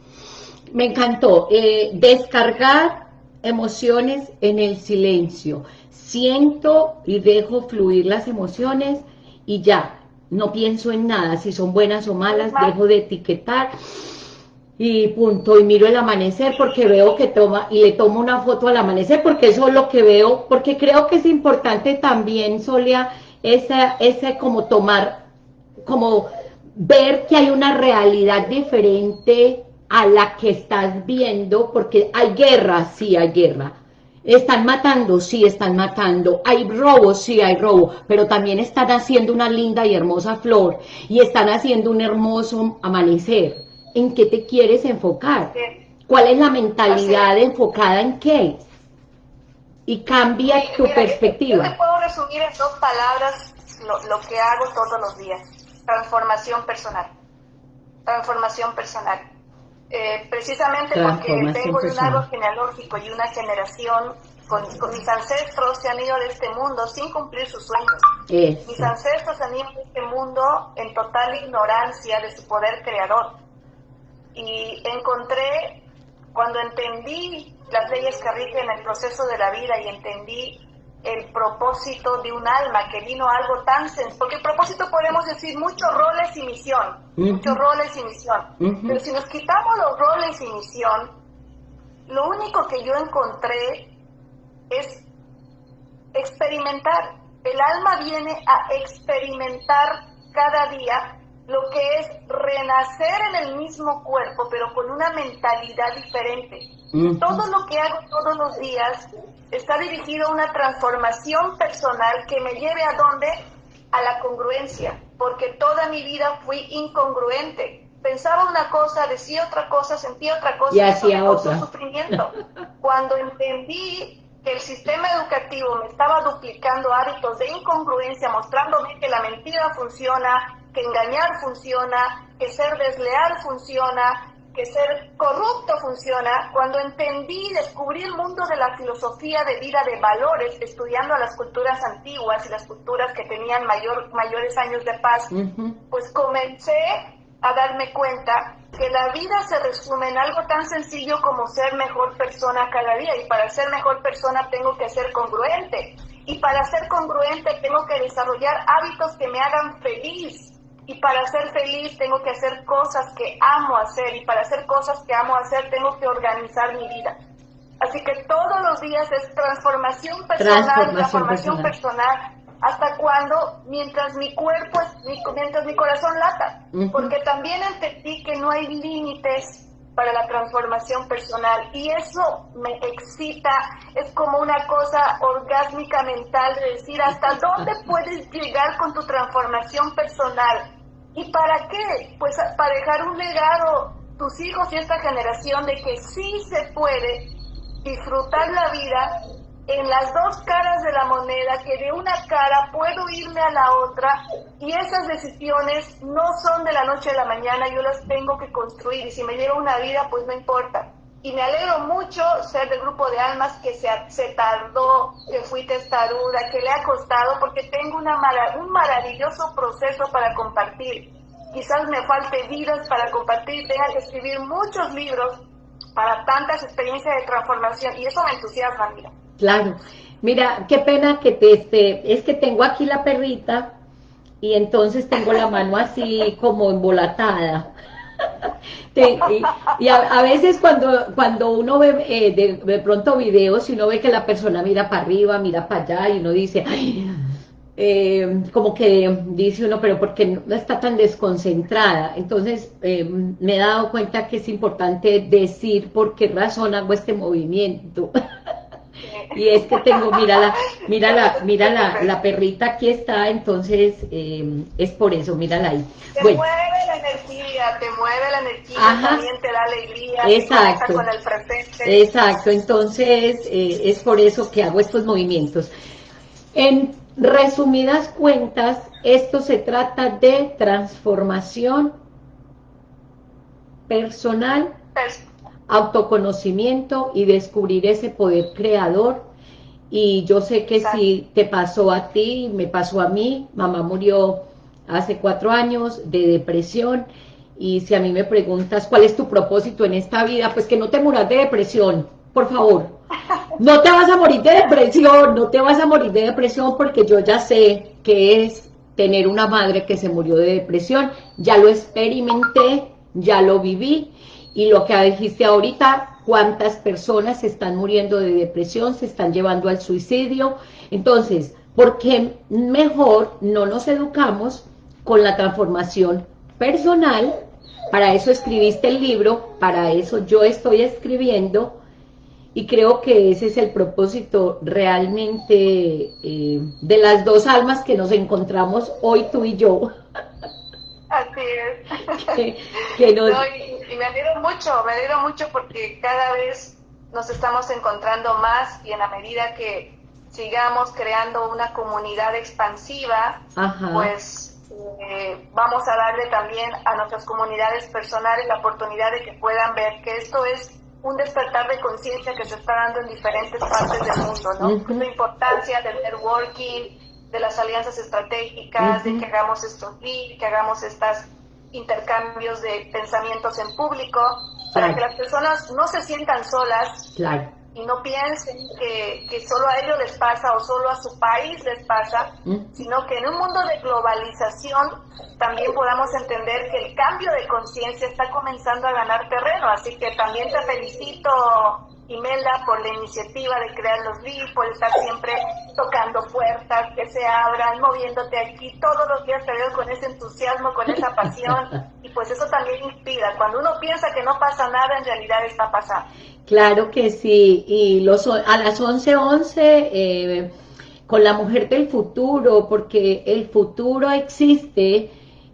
Me encantó. Eh, descargar emociones en el silencio. Siento y dejo fluir las emociones y ya. No pienso en nada, si son buenas o malas, dejo de etiquetar y punto, y miro el amanecer porque veo que toma, y le tomo una foto al amanecer porque eso es lo que veo, porque creo que es importante también, Solia, ese, ese como tomar, como ver que hay una realidad diferente a la que estás viendo, porque hay guerra, sí hay guerra, están matando, sí están matando, hay robo, sí hay robo, pero también están haciendo una linda y hermosa flor, y están haciendo un hermoso amanecer, en qué te quieres enfocar. ¿Cuál es la mentalidad enfocada en qué? Y cambia tu perspectiva. Yo te puedo resumir en dos palabras lo, que hago todos los días. Transformación personal. Transformación personal. Eh, precisamente porque tengo un árbol genealógico y una generación con, mis ancestros se han ido de este mundo sin cumplir sus sueños. Mis ancestros han ido de este mundo en total ignorancia de su poder creador y encontré, cuando entendí las leyes que rigen el proceso de la vida y entendí el propósito de un alma que vino algo tan sencillo, porque el propósito podemos decir muchos roles y misión, muchos roles y misión, pero si nos quitamos los roles y misión, lo único que yo encontré es experimentar. El alma viene a experimentar cada día lo que es renacer en el mismo cuerpo, pero con una mentalidad diferente. Todo lo que hago todos los días está dirigido a una transformación personal que me lleve a dónde? A la congruencia, porque toda mi vida fui incongruente. Pensaba una cosa, decía otra cosa, sentía otra cosa, y hacía otra. sufrimiento. Cuando entendí que el sistema educativo me estaba duplicando hábitos de incongruencia, mostrándome que la mentira funciona, que engañar funciona, que ser desleal funciona, que ser corrupto funciona, cuando entendí y descubrí el mundo de la filosofía de vida de valores, estudiando a las culturas antiguas y las culturas que tenían mayor, mayores años de paz, pues comencé a darme cuenta que la vida se resume en algo tan sencillo como ser mejor persona cada día. Y para ser mejor persona tengo que ser congruente. Y para ser congruente tengo que desarrollar hábitos que me hagan feliz y para ser feliz tengo que hacer cosas que amo hacer y para hacer cosas que amo hacer tengo que organizar mi vida. Así que todos los días es transformación personal, transformación, personal. hasta cuando, mientras mi cuerpo, mientras mi corazón lata, porque también entendí que no hay límites para la transformación personal y eso me excita, es como una cosa orgásmica mental de decir hasta dónde puedes llegar con tu transformación personal y para qué, pues para dejar un legado tus hijos y esta generación de que sí se puede disfrutar la vida en las dos caras de la moneda, que de una cara puedo irme a la otra y esas decisiones no son de la noche a la mañana, yo las tengo que construir y si me lleva una vida, pues no importa. Y me alegro mucho ser del grupo de almas que se, tardó, que fui testaruda, que le ha costado, porque tengo una un maravilloso proceso para compartir. Quizás me falte vidas para compartir, tenga que escribir muchos libros para tantas experiencias de transformación y eso me entusiasma, mira. Claro. Mira, qué pena que te esté, es que tengo aquí la perrita y entonces tengo la mano así como embolatada. y, a, veces cuando, cuando uno ve eh, de, pronto videos y uno ve que la persona mira para arriba, mira para allá y uno dice, eh, como que dice uno, pero ¿por qué no está tan desconcentrada? Entonces eh, me he dado cuenta que es importante decir por qué razón hago este movimiento. y es que tengo, mira la, mira la, la, perrita aquí está, entonces eh, es por eso, mírala ahí. Te mueve la energía, te mueve la energía, también te da alegría, exacto, con el presente. Exacto, entonces eh, es por eso que hago estos movimientos. En resumidas cuentas, esto se trata de transformación personal autoconocimiento y descubrir ese poder creador. Y yo sé que si te pasó a ti, me pasó a mí, mamá murió hace cuatro años de depresión, y si a mí me preguntas cuál es tu propósito en esta vida, pues que no te muras de depresión, por favor. No te vas a morir de depresión, no te vas a morir de depresión porque yo ya sé que es tener una madre que se murió de depresión, ya lo experimenté, ya lo viví, y lo que dijiste ahorita, cuántas personas se están muriendo de depresión, se están llevando al suicidio. Entonces, ¿por qué mejor no nos educamos con la transformación personal? Para eso escribiste el libro, para eso yo estoy escribiendo, y creo que ese es el propósito realmente eh, de las dos almas que nos encontramos hoy tú y yo. Así es. y, me alegro mucho, me alegro mucho porque cada vez nos estamos encontrando más y en la medida que sigamos creando una comunidad expansiva, pues eh, vamos a darle también a nuestras comunidades personales la oportunidad de que puedan ver que esto es un despertar de conciencia que se está dando en diferentes partes del mundo, ¿no? La importancia del networking, de las alianzas estratégicas, de que hagamos estos leads, que hagamos estos intercambios de pensamientos en público, para que las personas no se sientan solas y no piensen que, que, solo a ellos les pasa o solo a su país les pasa, sino que en un mundo de globalización también podamos entender que el cambio de conciencia está comenzando a ganar terreno. Así que también te felicito, Imelda, por la iniciativa de crear los leads, por estar siempre tocando puertas, que se abran, moviéndote aquí. Todos los días te veo con ese entusiasmo, con esa pasión, y pues eso también inspira. Cuando uno piensa que no pasa nada, en realidad está pasando. Claro que sí, y los, a las 11.11, 11, eh, con la mujer del futuro, porque el futuro existe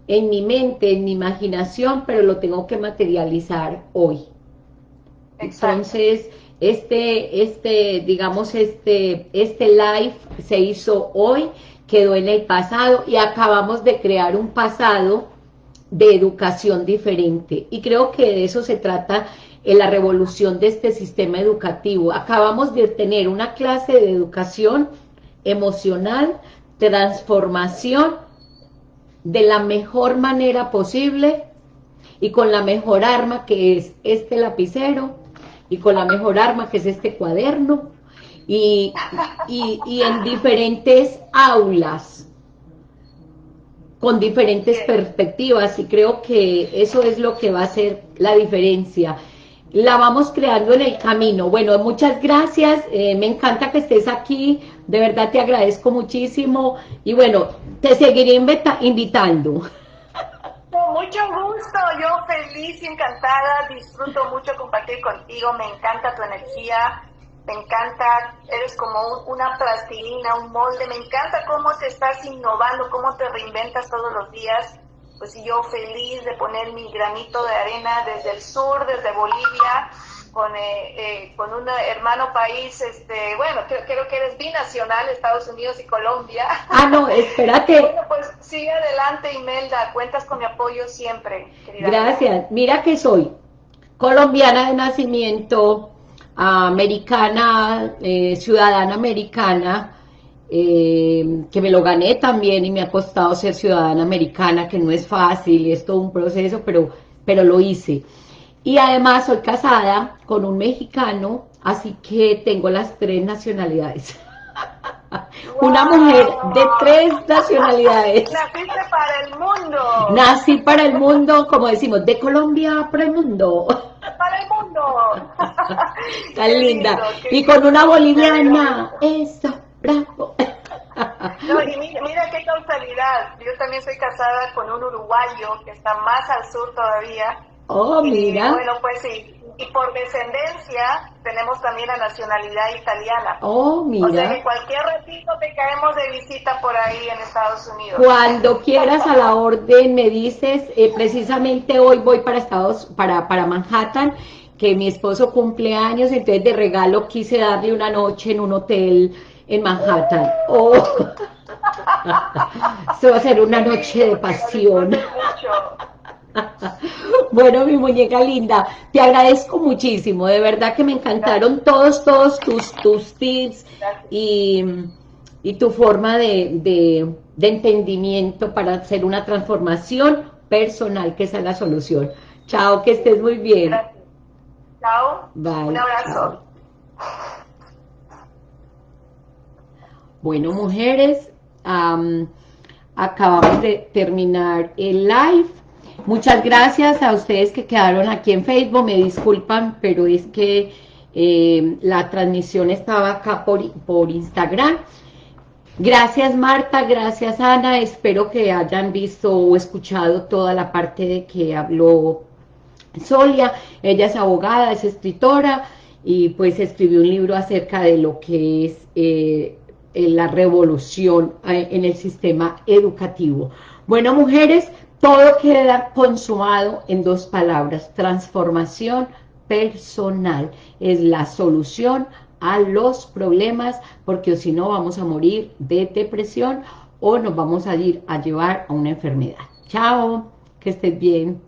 en mi mente, en mi imaginación, pero lo tengo que materializar hoy. Entonces, Este, este, digamos, este, este live se hizo hoy, quedó en el pasado y acabamos de crear un pasado de educación diferente. Y creo que de eso se trata en la revolución de este sistema educativo. Acabamos de tener una clase de educación emocional, transformación, de la mejor manera posible y con la mejor arma que es este lapicero y con la mejor arma que es este cuaderno y, y, en diferentes aulas con diferentes perspectivas y creo que eso es lo que va a ser la diferencia la vamos creando en el camino. Bueno, muchas gracias, eh, me encanta que estés aquí, de verdad te agradezco muchísimo y bueno, te seguiré invitando. Mucho gusto, yo feliz y encantada, disfruto mucho compartir contigo, me encanta tu energía, me encanta, eres como una plastilina, un molde, me encanta cómo te estás innovando, cómo te reinventas todos los días. Pues yo feliz de poner mi granito de arena desde el sur, desde Bolivia, con, eh, eh, con un hermano país, este, bueno, creo, que eres binacional, Estados Unidos y Colombia. Ah, no, espérate. bueno, pues sigue adelante, Imelda, cuentas con mi apoyo siempre. Gracias. Mira que soy colombiana de nacimiento, americana, eh, ciudadana americana, eh, que me lo gané también y me ha costado ser ciudadana americana, que no es fácil y es todo un proceso, pero, pero lo hice. Y además soy casada con un mexicano, así que tengo las tres nacionalidades. Una mujer de tres nacionalidades. Naciste para el mundo. Nací para el mundo, como decimos, de Colombia para el mundo. Para el mundo. Tan linda. y con una boliviana. Eso bravo. No, y mira, qué causalidad. Yo también soy casada con un uruguayo que está más al sur todavía. Oh, mira. bueno, pues sí. Y por descendencia tenemos también la nacionalidad italiana. Oh, mira. O sea que cualquier ratito te caemos de visita por ahí en Estados Unidos. Cuando quieras a la orden me dices, eh, precisamente hoy voy para Estados, para, para Manhattan, que mi esposo cumple años, entonces de regalo quise darle una noche en un hotel en Manhattan. Oh. Se va a ser una noche de pasión. Bueno, mi muñeca linda, te agradezco muchísimo, de verdad que me encantaron todos, todos tus, tus tips y, y tu forma de, de, de, entendimiento para hacer una transformación personal, que esa es la solución. Chao, que estés muy bien. Chao. Un abrazo. Bueno, mujeres, acabamos de terminar el live. Muchas gracias a ustedes que quedaron aquí en Facebook. Me disculpan, pero es que eh, la transmisión estaba acá por, por Instagram. Gracias Marta, gracias Ana. Espero que hayan visto o escuchado toda la parte de que habló Solia. Ella es abogada, es escritora y pues escribió un libro acerca de lo que es... Eh, la revolución eh, en el sistema educativo. Bueno, mujeres, todo queda consumado en dos palabras, transformación personal. Es la solución a los problemas, porque si no vamos a morir de depresión o nos vamos a ir a llevar a una enfermedad. Chao, que estés bien.